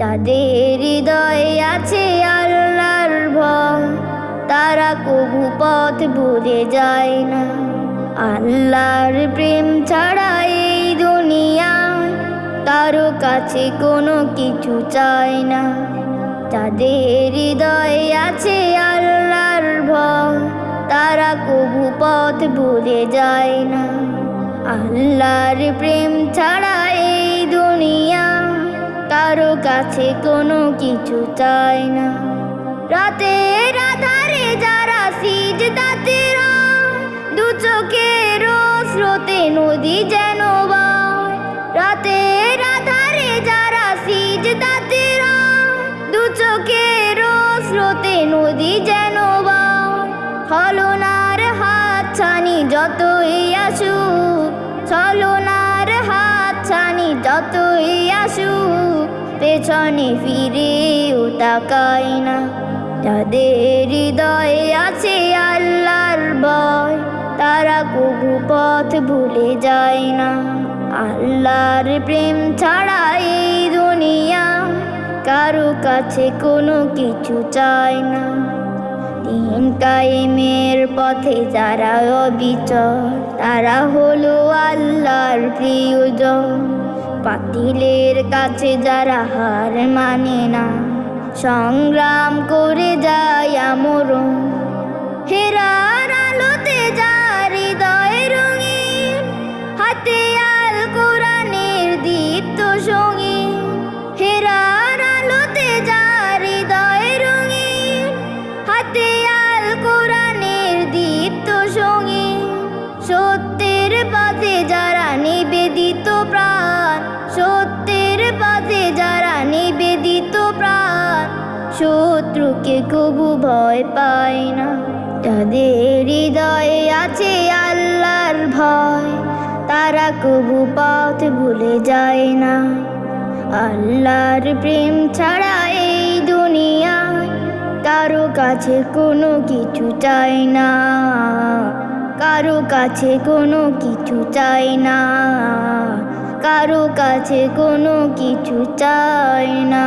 যাদের হৃদয়ে আছে আল্লাহর ভয়, তারা কবু পথ ভুলে যায় না। আল্লাহর প্রেম ছাড়া এই দুনিয়ায় কারও কাছে কোনো কিছু চায় না। যাদের হৃদয়ে আছে আল্লাহর ভয়, তারা কবু পথ ভুলে যায় না। আল্লাহর প্রেম ছাড়া এই দুনিয়া কাছে কোনো কিছু চায় না। রাতের আধারে যারা সিজ দাতের দু চোখের স্রোতে নদী যেন বায়। রাতের আধারে যারা সিজ দাতের দু চোখের স্রোতে নদী যেন ছলনার হাত ছানি যতই আসুক, ছলনার হাত ছানি যতই আসুক পেছনে ফিরেও তাকাই না। যাদের হৃদয়ে আছে আল্লাহর ভয়। তারা কবু পথ ভুলে যায় না। আল্লাহর প্রেম ছাড়া এই দুনিয়া কারও কাছে কোনো কিছু চায় না। দিন কায়েমের পথে যারা অবিচল, তারা হলো আল্লাহর প্রিয়জন। পাতিলের কাছে যারা হার মানে না, সংগ্রাম করে যায় আমরণ। হেরার আলোতে যার হৃদয় রঙিন, হাতে আল কোরআনের দীপ্ত সঙ্গী হেরার আলোতে যার হৃদয় রঙিন, হাতে আল কোরআনের দীপ্ত সঙ্গী সত্যের পথে যারা নিবেদিত প্রাণ সত্যের পথে যারা নিবেদিত প্রাণ, শত্রুকে কবু ভয় পায় না। তাদের হৃদয়ে আছে আল্লাহর ভয়, তারা কবু পথ ভুলে যায় না। আল্লাহর প্রেম ছাড়া এই দুনিয়ায় কারও কাছে কোনো কিছু চাই না। কারও কাছে কোনো কিছু চাই না। কারও কাছে কোনো কিছু চায় না।